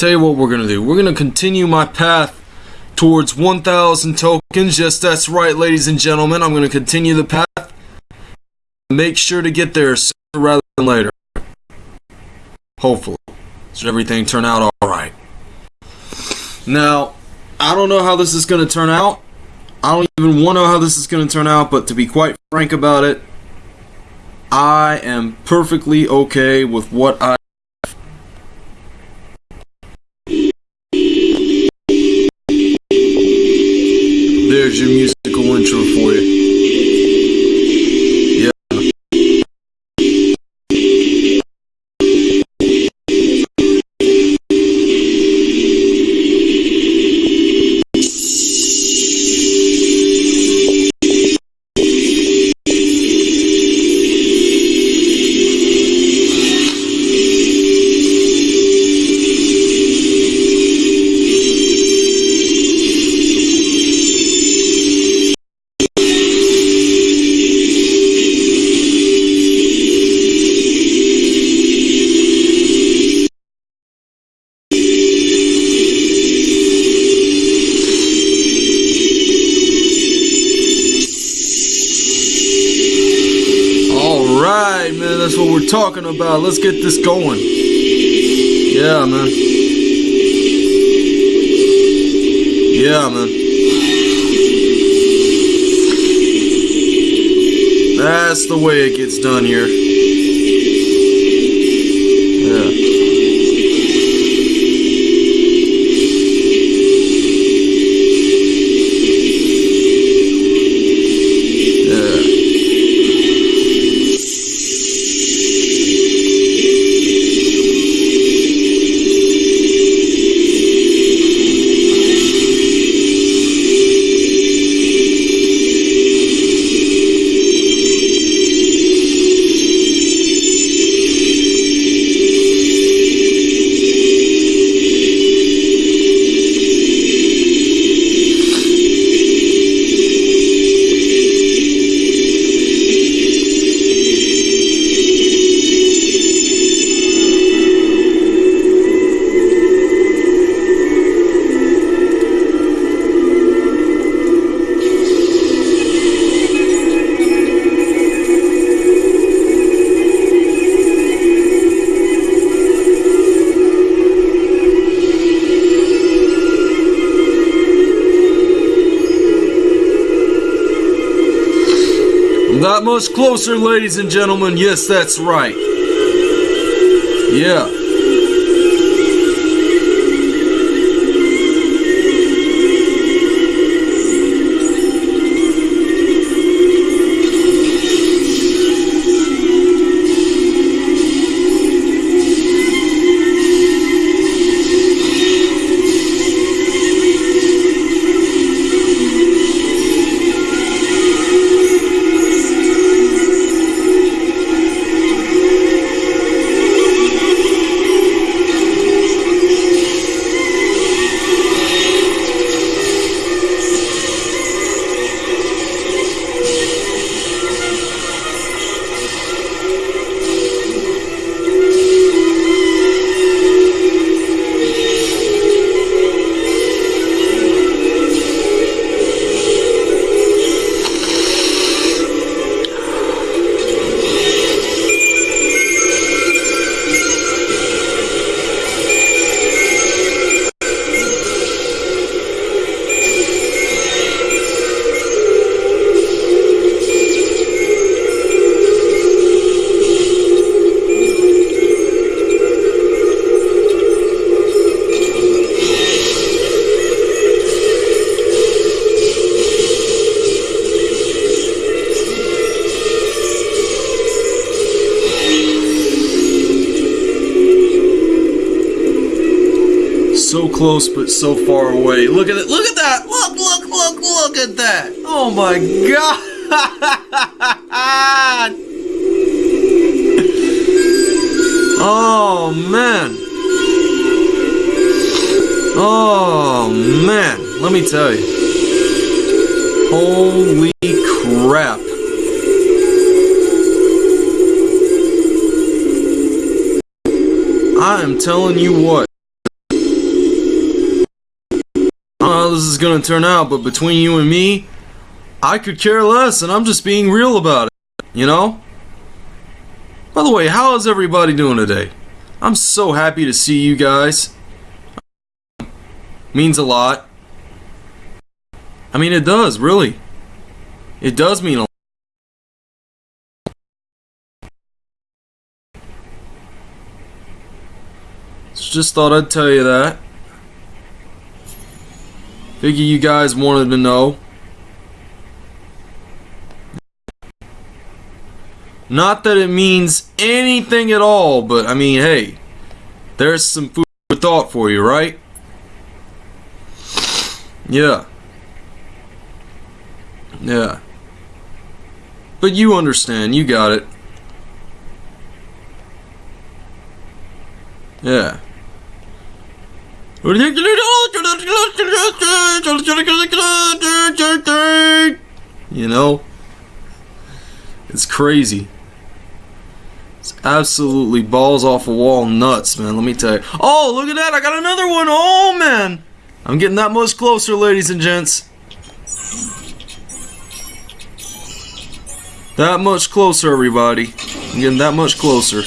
tell you what we're gonna do. We're gonna continue my path towards 1,000 tokens. Yes, that's right, ladies and gentlemen. I'm gonna continue the path. Make sure to get there sooner rather than later. Hopefully. Should everything turn out alright. Now, I don't know how this is gonna turn out. I don't even want to know how this is going to turn out, but to be quite frank about it, I am perfectly okay with what I There's your musical intro for you. Talking about. Let's get this going. Yeah, man. Yeah, man. That's the way it gets done here. Much closer, ladies and gentlemen. Yes, that's right. Yeah. Close but so far away. Look at it. Look at that. Look, look, look, look at that. Oh my god. oh man. Oh man. Let me tell you. Holy crap. I am telling you what. Is gonna turn out, but between you and me, I could care less, and I'm just being real about it. You know? By the way, how is everybody doing today? I'm so happy to see you guys. Means a lot. I mean, it does, really. It does mean a lot. Just thought I'd tell you that. Figure you guys wanted to know. Not that it means anything at all, but I mean, hey, there's some food for thought for you, right? Yeah. Yeah. But you understand, you got it. Yeah. You know? It's crazy. It's absolutely balls off a wall nuts, man. Let me tell you. Oh, look at that. I got another one. Oh, man. I'm getting that much closer, ladies and gents. That much closer, everybody. I'm getting that much closer.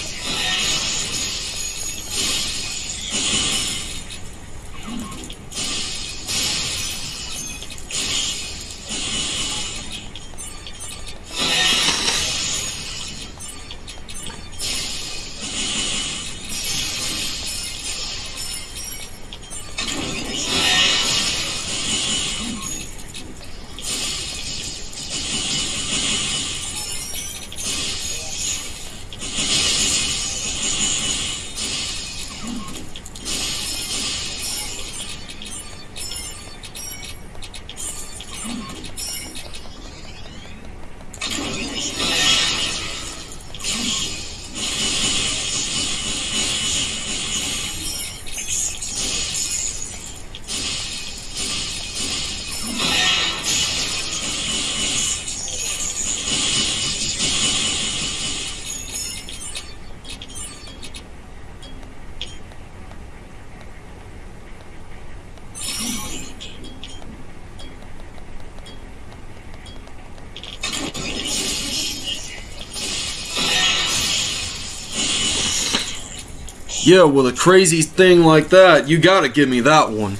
Yeah, with a crazy thing like that, you gotta give me that one.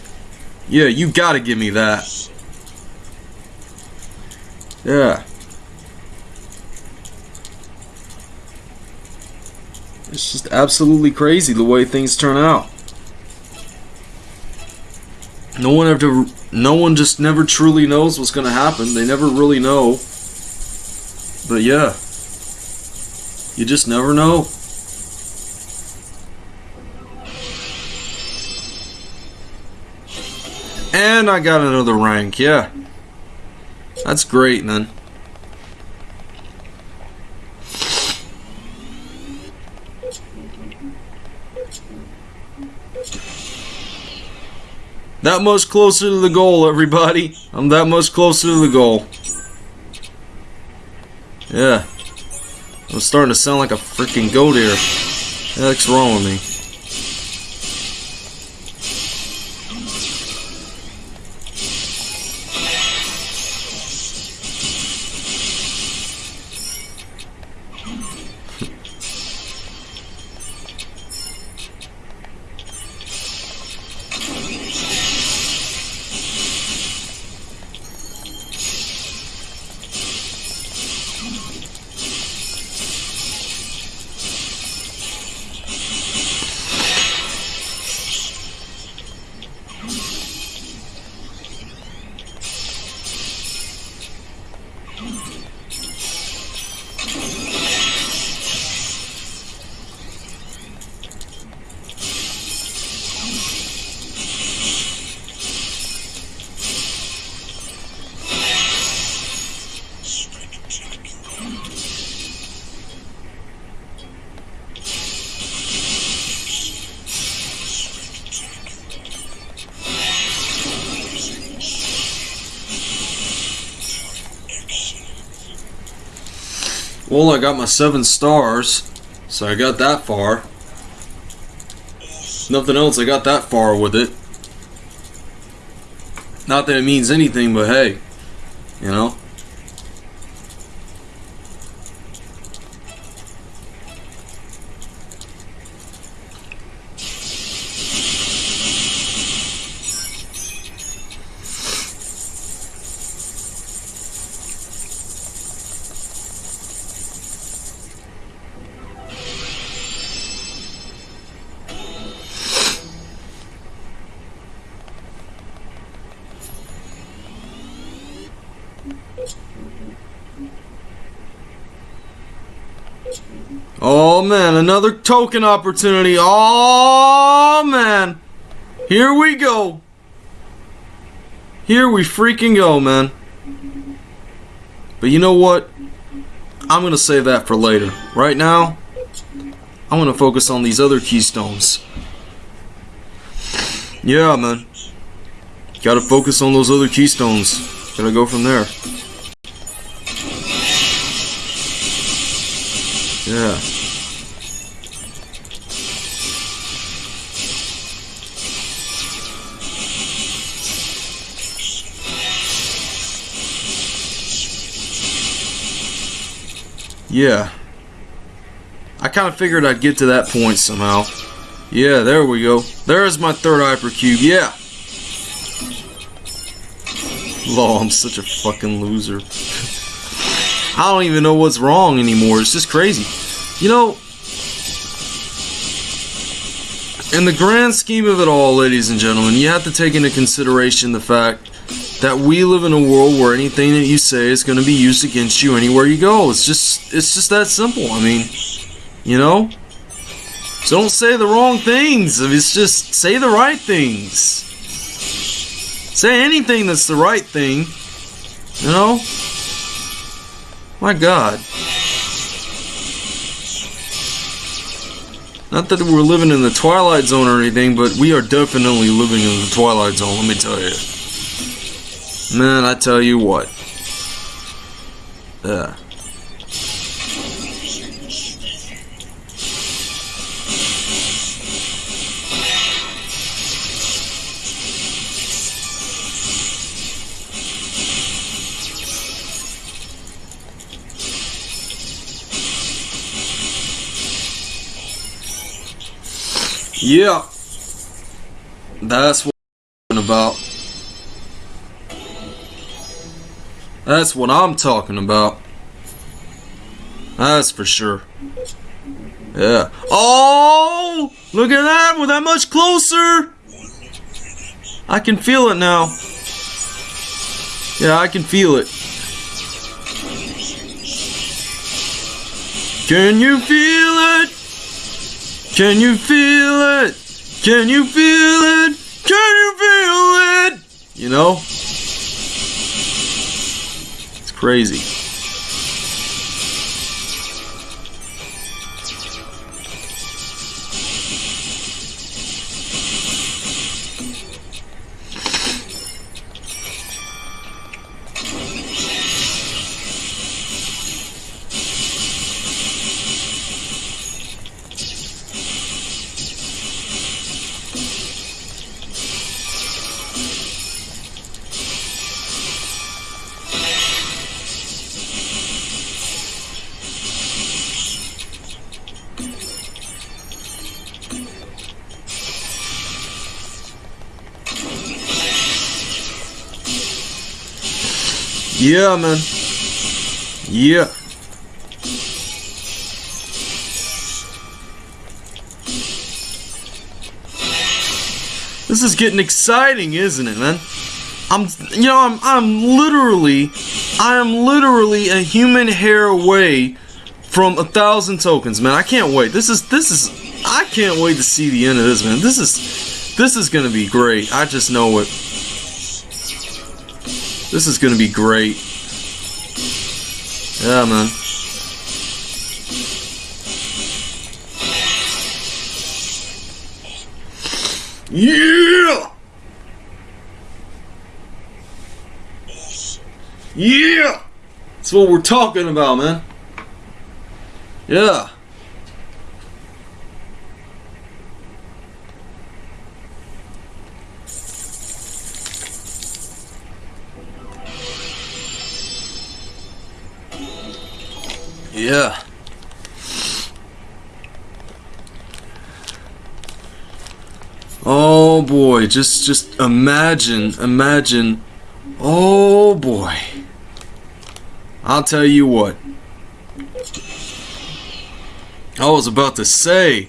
Yeah, you gotta give me that. Yeah. It's just absolutely crazy the way things turn out. No one ever, no one just never truly knows what's gonna happen. They never really know. But yeah, you just never know. And I got another rank, yeah. That's great, man. That much closer to the goal, everybody. I'm that much closer to the goal. Yeah. I'm starting to sound like a freaking goat here. What's wrong with me? Got my seven stars, so I got that far. Nothing else, I got that far with it. Not that it means anything, but hey, man, another token opportunity. Oh man. Here we go. Here we freaking go, man. But you know what? I'm going to save that for later. Right now, I'm going to focus on these other keystones. Yeah, man. Gotta focus on those other keystones. Gotta go from there. Yeah. I kind of figured I'd get to that point somehow. Yeah, there we go. There's my third hypercube. Yeah. Lol, I'm such a fucking loser. I don't even know what's wrong anymore. It's just crazy. You know, in the grand scheme of it all, ladies and gentlemen, you have to take into consideration the fact that we live in a world where anything that you say is going to be used against you anywhere you go. It's just it's just that simple. I mean, you know? So don't say the wrong things. It's just say the right things. Say anything that's the right thing. You know? My god. Not that we're living in the Twilight Zone or anything, but we are definitely living in the Twilight Zone, let me tell you. Man, I tell you what. Yeah. Yeah. That's what That's what I'm talking about. That's for sure. Yeah. Oh! Look at that! We're that much closer! I can feel it now. Yeah, I can feel it. Can you feel it? Can you feel it? Can you feel it? Can you feel it? You know? Crazy. Yeah, man. Yeah. This is getting exciting, isn't it, man? I'm, you know, I'm, I'm literally, I am literally a human hair away from a thousand tokens, man. I can't wait. This is, this is, I can't wait to see the end of this, man. This is, this is gonna be great. I just know it. This is gonna be great. Yeah, man. Yeah! Yeah! That's what we're talking about, man. Yeah. Yeah. Oh boy, just just imagine, imagine. Oh boy. I'll tell you what. I was about to say.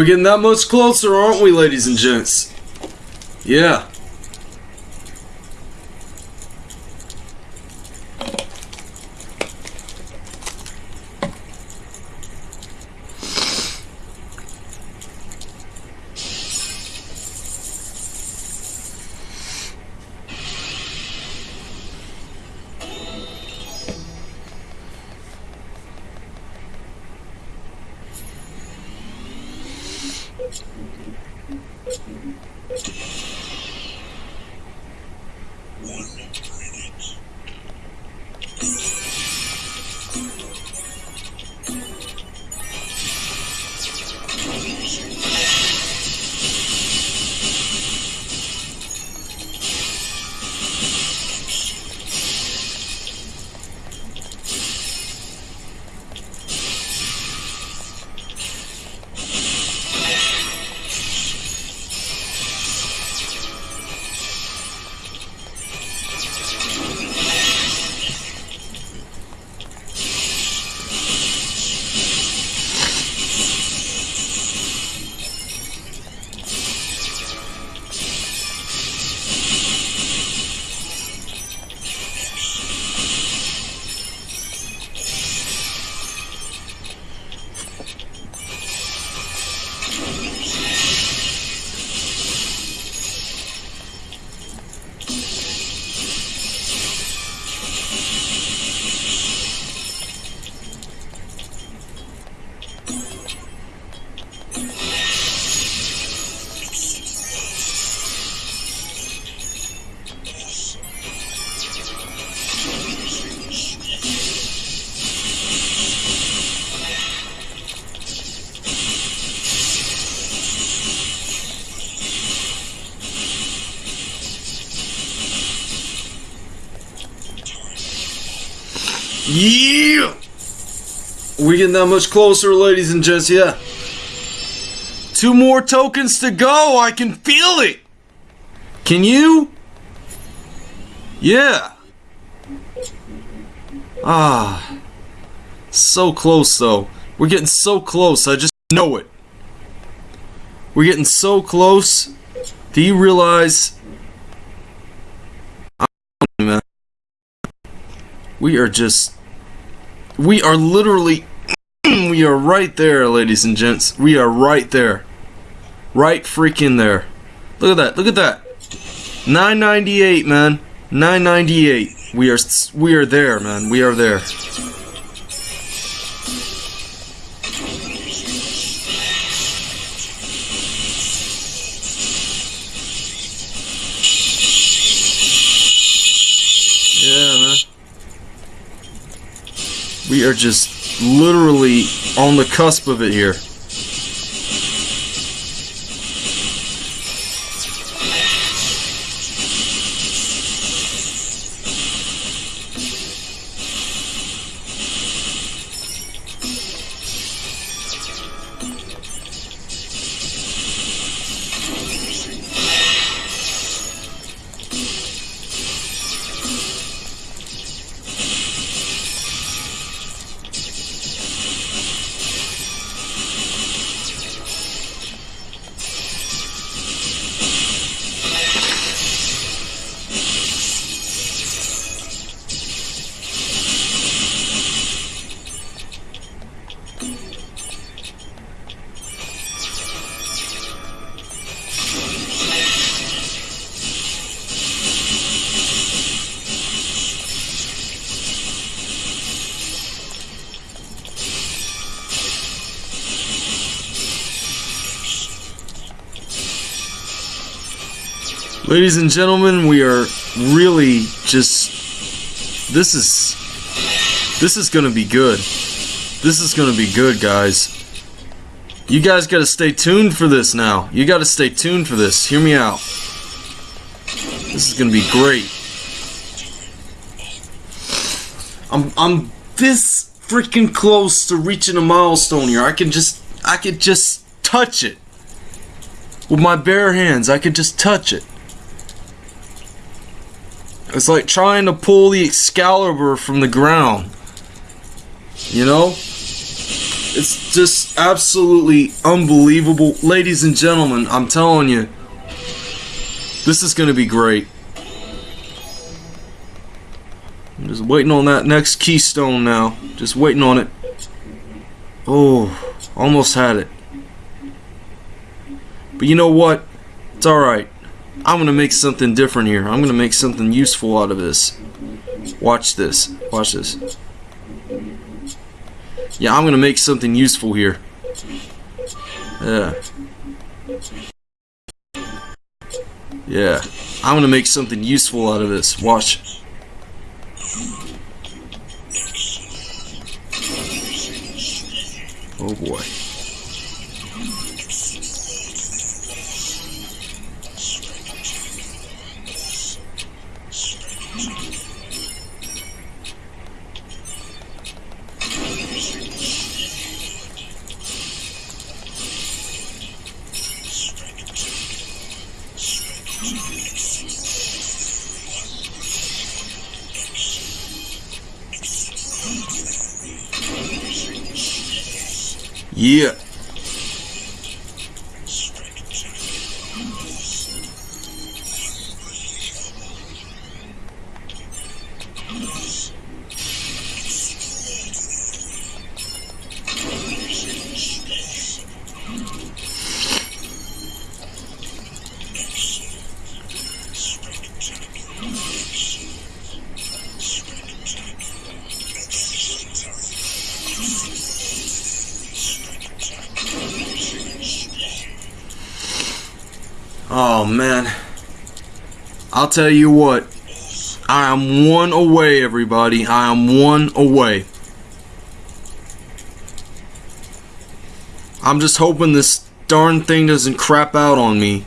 We're getting that much closer, aren't we, ladies and gents? Yeah. Yeah! We getting that much closer, ladies and gents, yeah. Two more tokens to go, I can feel it! Can you? Yeah. Ah. So close, though. We're getting so close, I just know it. We're getting so close. Do you realize... We are just we are literally, we are right there, ladies and gents. We are right there. Right freaking there. Look at that. Look at that. 998, man. 998. We are we are there, man. We are there. We are just literally on the cusp of it here. Ladies and gentlemen, we are really just this is this is going to be good. This is going to be good, guys. You guys got to stay tuned for this now. You got to stay tuned for this. Hear me out. This is going to be great. I'm I'm this freaking close to reaching a milestone here. I can just I could just touch it. With my bare hands, I could just touch it. It's like trying to pull the Excalibur from the ground. You know? It's just absolutely unbelievable. Ladies and gentlemen, I'm telling you, this is going to be great. I'm just waiting on that next keystone now. Just waiting on it. Oh, almost had it. But you know what? It's alright. I'm gonna make something different here. I'm gonna make something useful out of this. Watch this. Watch this. Yeah, I'm gonna make something useful here. Yeah. Yeah. I'm gonna make something useful out of this. Watch. Oh boy. Yeah. Tell you what. I am one away, everybody. I am one away. I'm just hoping this darn thing doesn't crap out on me.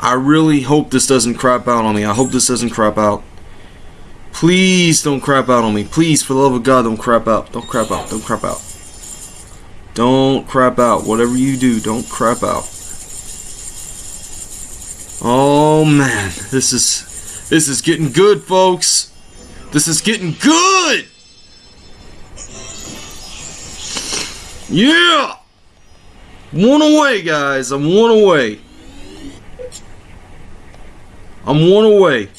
I really hope this doesn't crap out on me. I hope this doesn't crap out. Please don't crap out on me. Please, for the love of God, don't crap out. Don't crap out. Don't crap out. Don't crap out. Whatever you do, don't crap out. Oh Oh, man, this is this is getting good, folks. This is getting good. Yeah. One away, guys. I'm one away. I'm one away.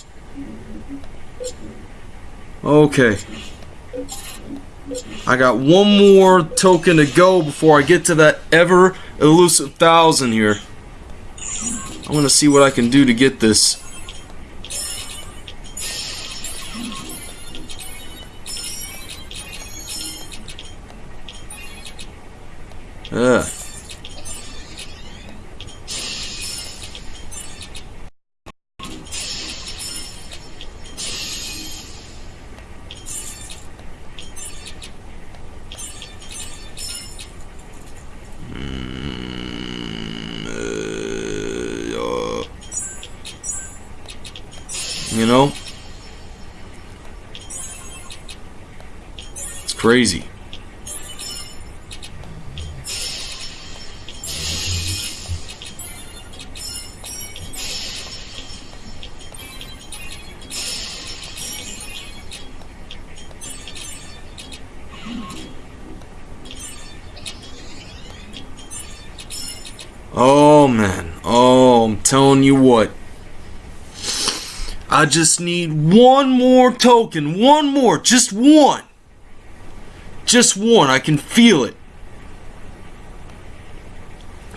Okay. I got one more token to go before I get to that ever elusive thousand here. I'm gonna see what I can do to get this. Ugh. Crazy. Oh man. Oh, I'm telling you what. I just need one more token. One more. Just one. Just one. I can feel it.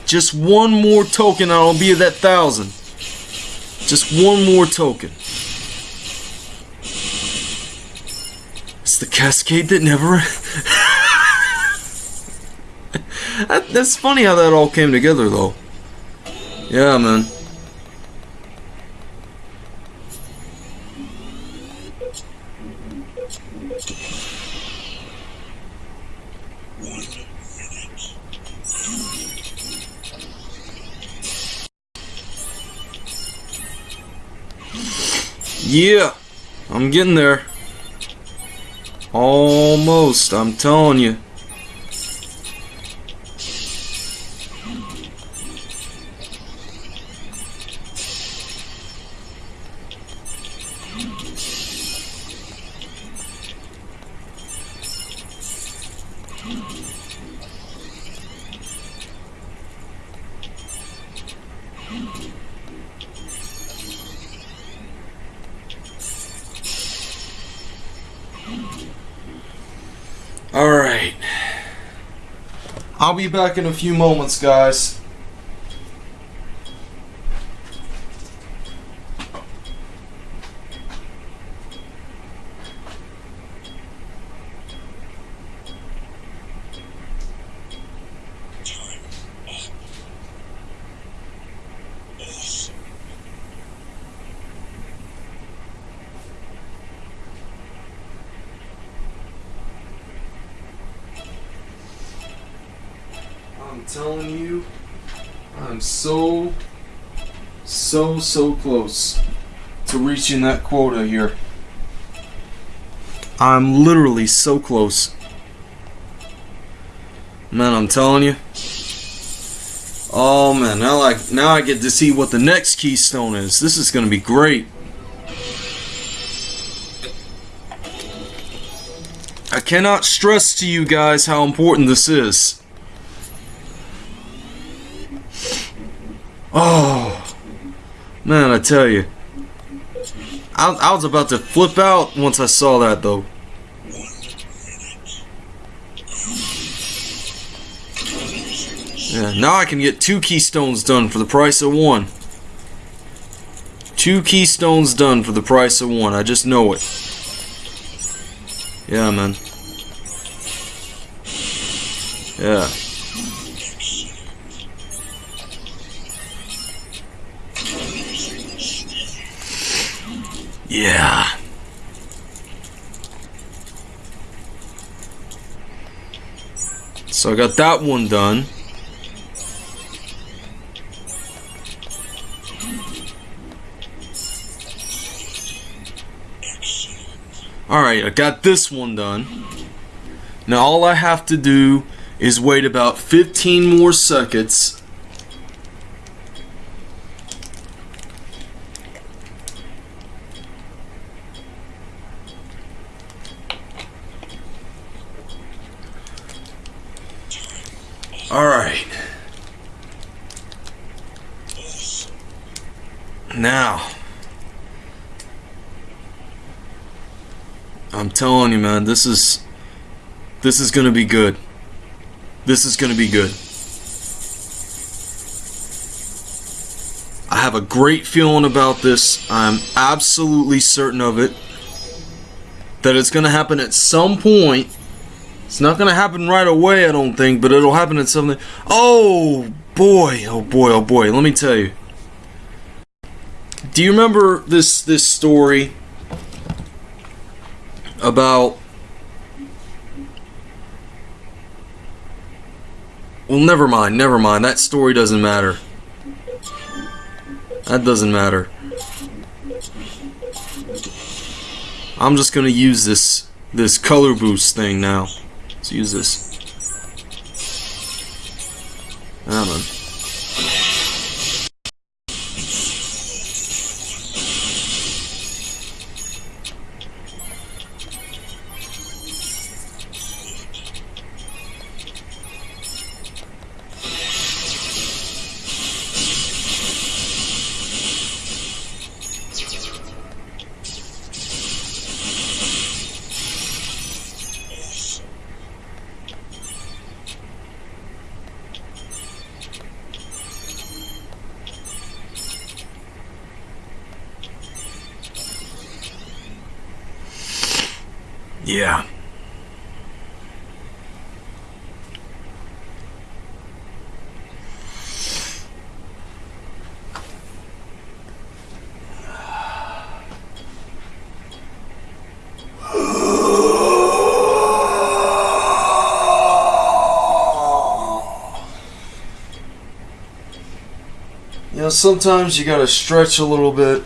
Just one more token I'll be at that thousand. Just one more token. It's the cascade that never. that, that's funny how that all came together, though. Yeah, man. Yeah, I'm getting there. Almost, I'm telling you. I'll be back in a few moments, guys. I'm telling you, I'm so, so, so close to reaching that quota here. I'm literally so close. Man, I'm telling you. Oh man, now I now I get to see what the next keystone is. This is gonna be great. I cannot stress to you guys how important this is. Oh, man, I tell you. I, I was about to flip out once I saw that, though. Yeah, now I can get two keystones done for the price of one. Two keystones done for the price of one. I just know it. Yeah, man. Yeah. Yeah. So I got that one done. Alright, I got this one done. Now all I have to do is wait about 15 more seconds Alright. Now. I'm telling you, man, this is. This is gonna be good. This is gonna be good. I have a great feeling about this. I'm absolutely certain of it. That it's gonna happen at some point It's not gonna happen right away, I don't think, but it'll happen at something. Oh boy, oh boy, oh boy. Let me tell you. Do you remember this this story about? Well, never mind, never mind. That story doesn't matter. That doesn't matter. I'm just gonna use this this color boost thing now. Let's use this. Ah, man. Yeah. You know, sometimes you gotta stretch a little bit.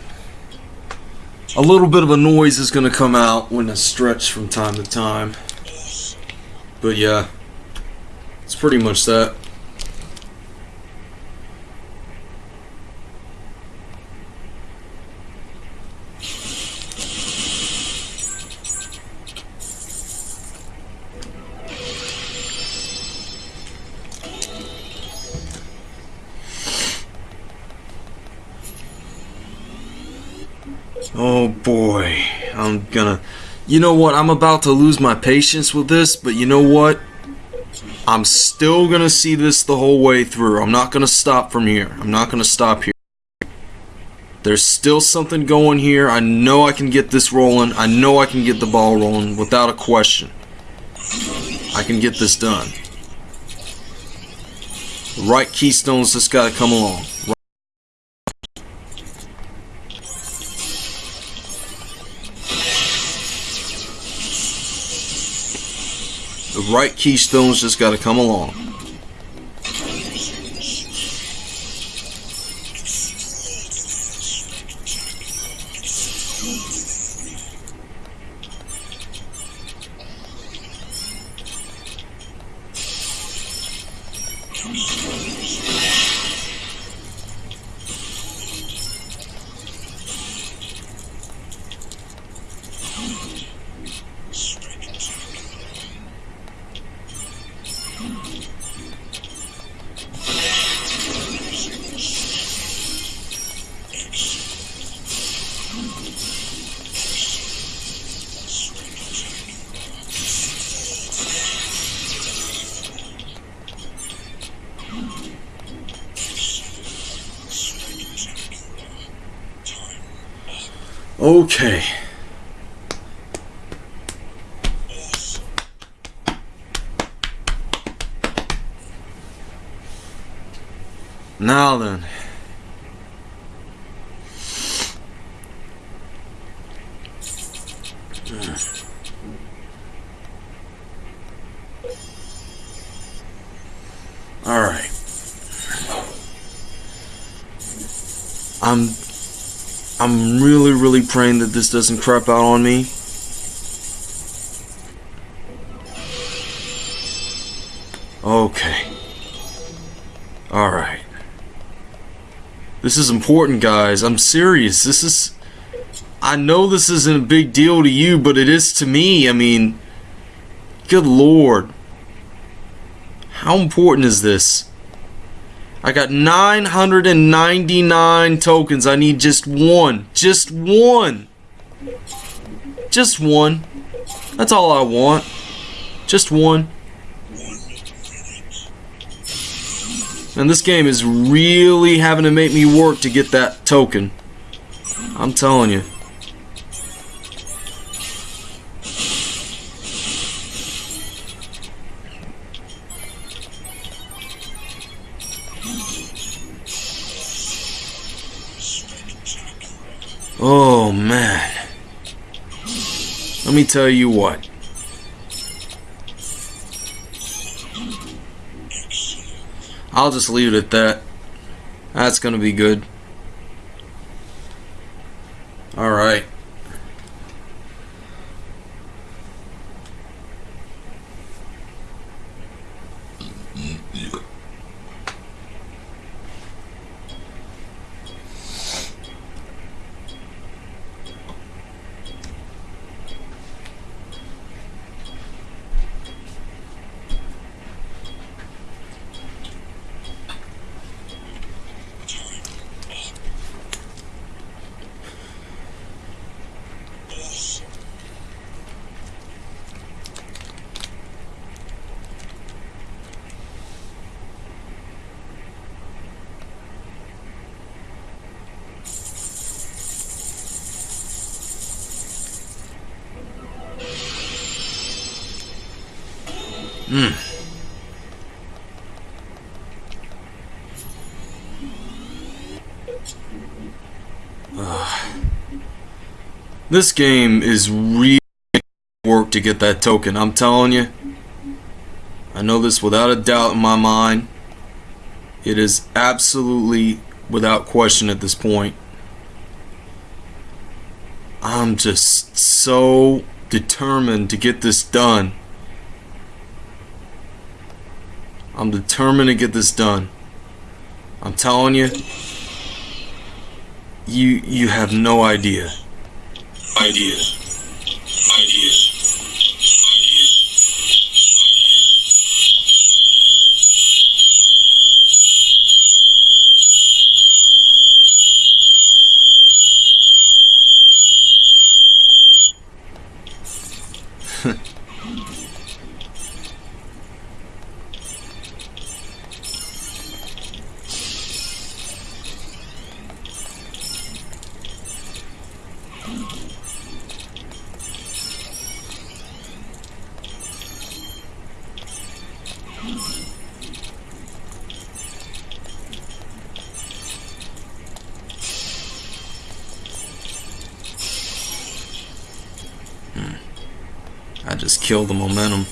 A little bit of a noise is gonna come out when I stretch from time to time. But yeah, it's pretty much that. You know what? I'm about to lose my patience with this, but you know what? I'm still gonna see this the whole way through. I'm not gonna stop from here. I'm not gonna stop here. There's still something going here. I know I can get this rolling. I know I can get the ball rolling without a question. I can get this done. The right keystones just gotta come along. The right keystones just got to come along. This doesn't crap out on me. Okay. All right. This is important, guys. I'm serious. This is I know this isn't a big deal to you, but it is to me. I mean, good lord. How important is this? I got 999 tokens. I need just one. Just one. Just one. That's all I want. Just one. And this game is really having to make me work to get that token. I'm telling you. Oh, man. Let me tell you what. I'll just leave it at that. That's gonna be good. Alright. Mm. This game is really work to get that token, I'm telling you. I know this without a doubt in my mind. It is absolutely without question at this point. I'm just so determined to get this done. I'm determined to get this done. I'm telling you, you you have no idea. Idea. Kill the momentum.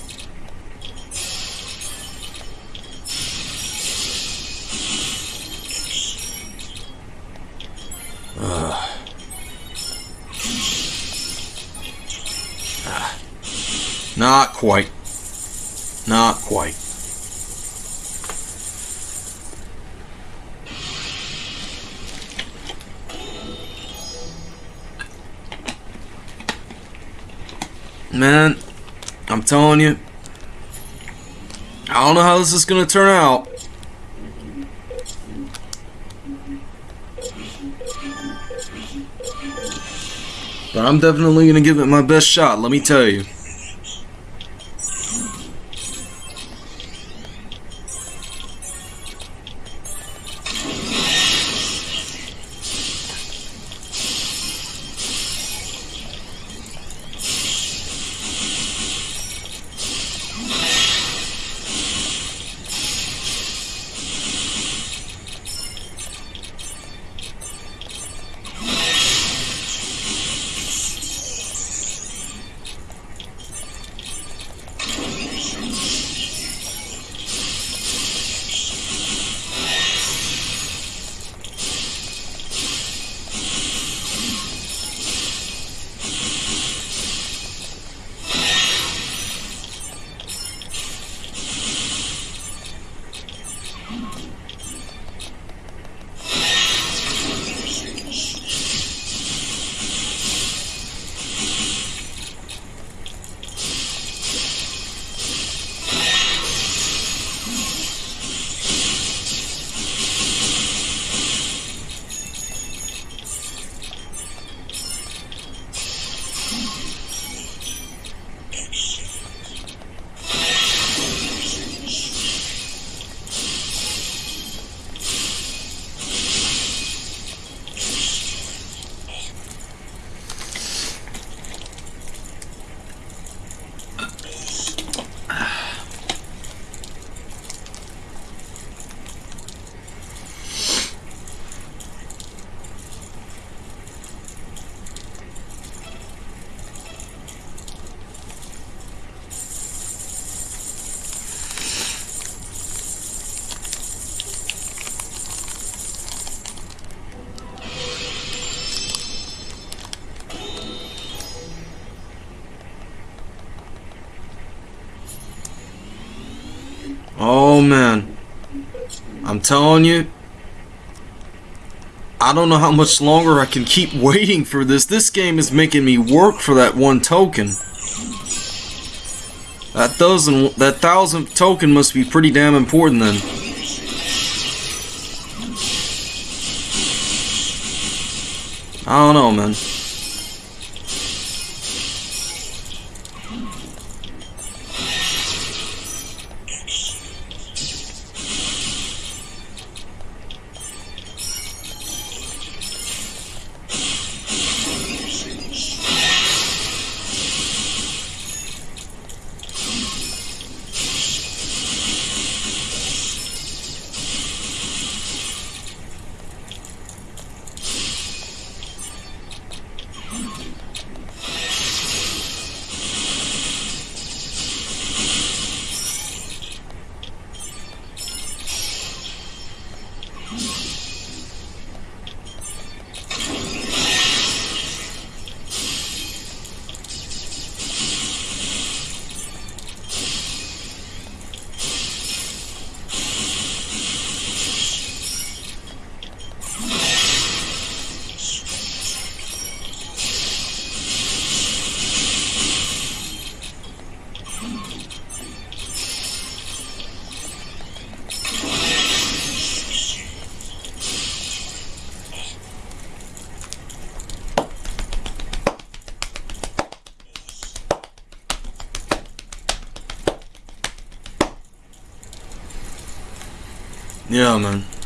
Ah. Not quite. Not quite. Man, telling you, I don't know how this is going to turn out. But I'm definitely going to give it my best shot, let me tell you. Telling you, I don't know how much longer I can keep waiting for this. This game is making me work for that one token. That dozen, that thousand token must be pretty damn important then. I don't know, man. Yeah, man.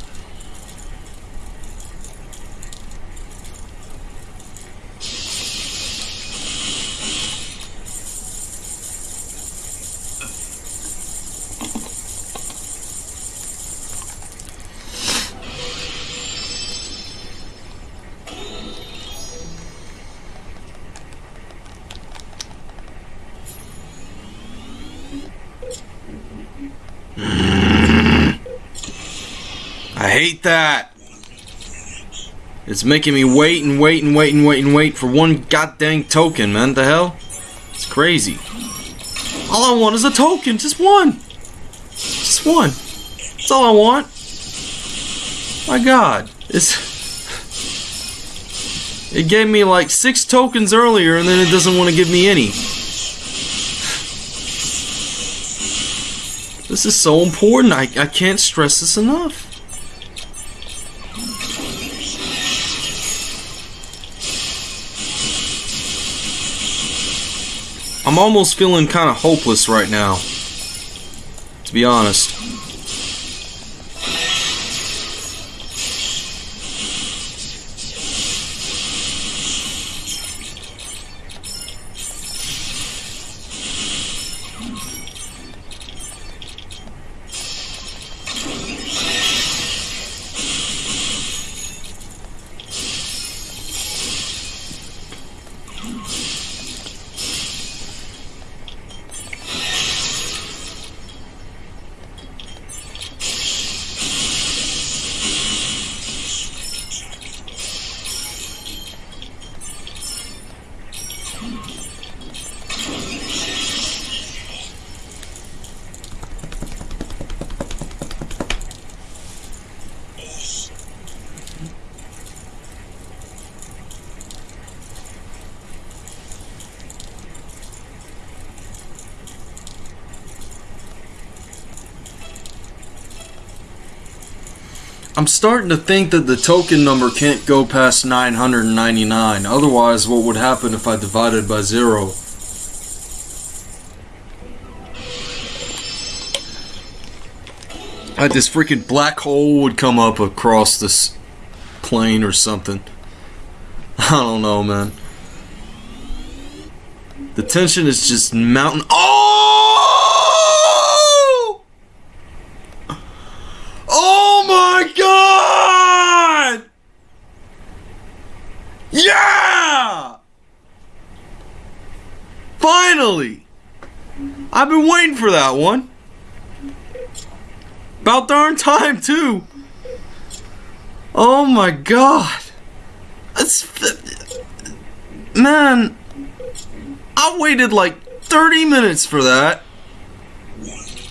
Hate that. It's making me wait and wait and wait and wait and wait for one goddamn token, man. The hell? It's crazy. All I want is a token. Just one. Just one. That's all I want. My god. It's... It gave me like six tokens earlier and then it doesn't want to give me any. This is so important. I, I can't stress this enough. I'm almost feeling kind of hopeless right now. To be honest. I'm starting to think that the token number can't go past 999. Otherwise, what would happen if I divided by zero? Like this freaking black hole would come up across this plane or something. I don't know, man. The tension is just mountain. Oh! Oh my god! Yeah! Finally! I've been waiting for that one. About darn time, too. Oh my god. That's. Man. I waited like 30 minutes for that.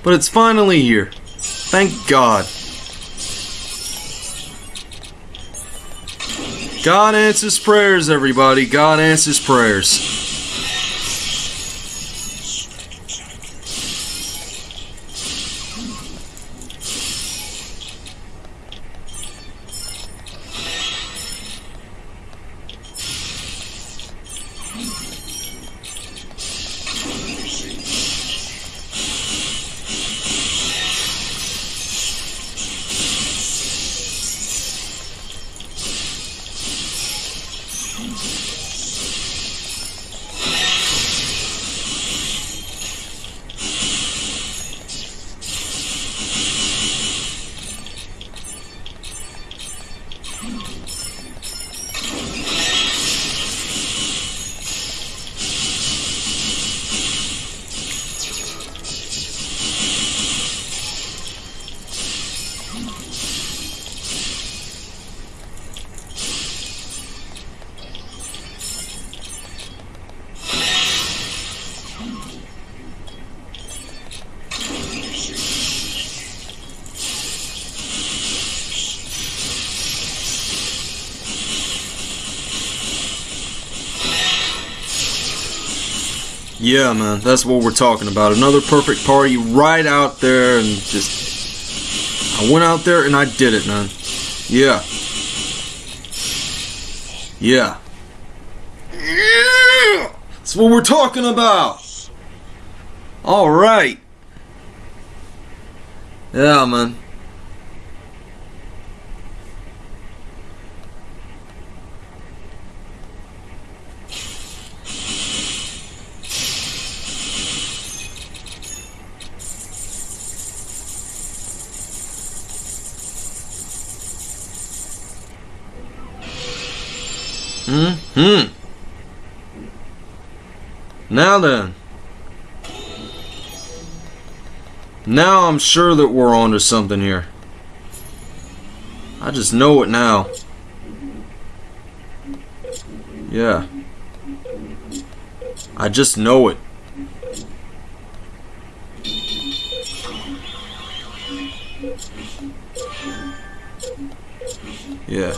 But it's finally here. Thank God. God answers prayers, everybody. God answers prayers. Yeah, man, that's what we're talking about. Another perfect party right out there and just. I went out there and I did it, man. Yeah. Yeah. That's what we're talking about! Alright. Yeah, man. Now then. Now I'm sure that we're onto something here. I just know it now. Yeah. I just know it. Yeah.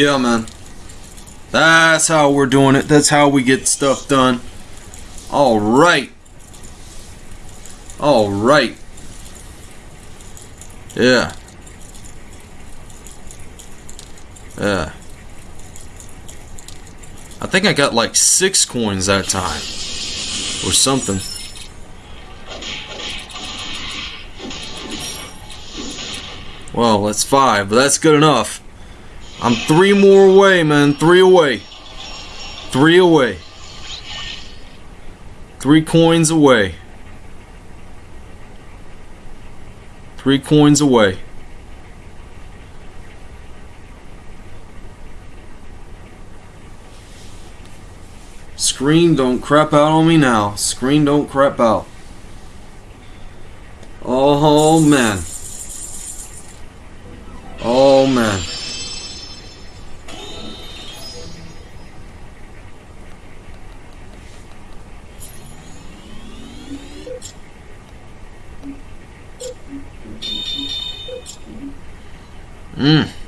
Yeah, man. That's how we're doing it. That's how we get stuff done. All right. All right. Yeah. Yeah. I think I got like six coins that time. Or something. Well, that's five, but that's good enough. I'm three more away, man. Three away. Three away. Three coins away. Three coins away. Screen, don't crap out on me now. Screen, don't crap out. Oh, man. Oh, man. Mmm.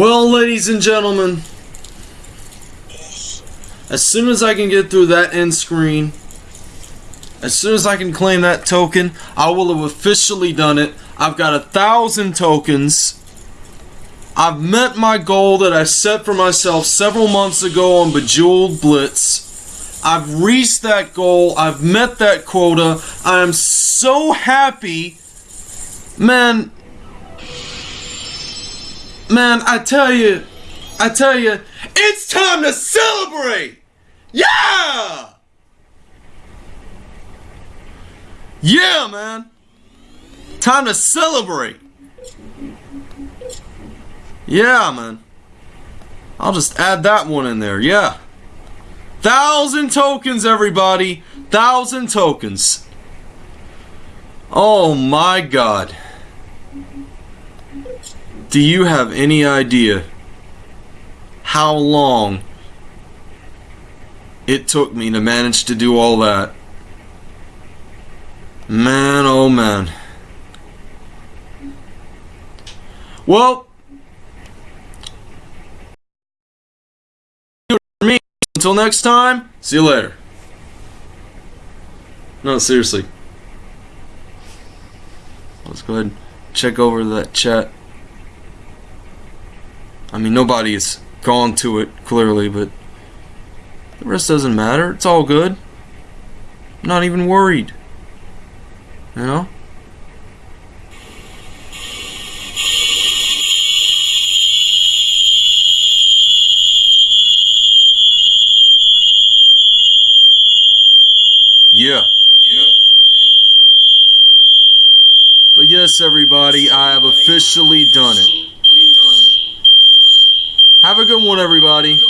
Well, ladies and gentlemen, as soon as I can get through that end screen, as soon as I can claim that token, I will have officially done it. I've got a thousand tokens. I've met my goal that I set for myself several months ago on Bejeweled Blitz. I've reached that goal. I've met that quota. I am so happy. Man, Man, I tell you, I tell you, it's time to celebrate! Yeah! Yeah, man! Time to celebrate! Yeah, man. I'll just add that one in there, yeah. Thousand tokens, everybody! Thousand tokens. Oh my god. Do you have any idea how long it took me to manage to do all that? Man, oh man. Well, me. Until next time, see you later. No, seriously. Let's go ahead and check over that chat. I mean, nobody's gone to it, clearly, but the rest doesn't matter. It's all good. I'm not even worried. You know? Yeah. Yeah. But yes, everybody, I have officially done it. Have a good one, everybody.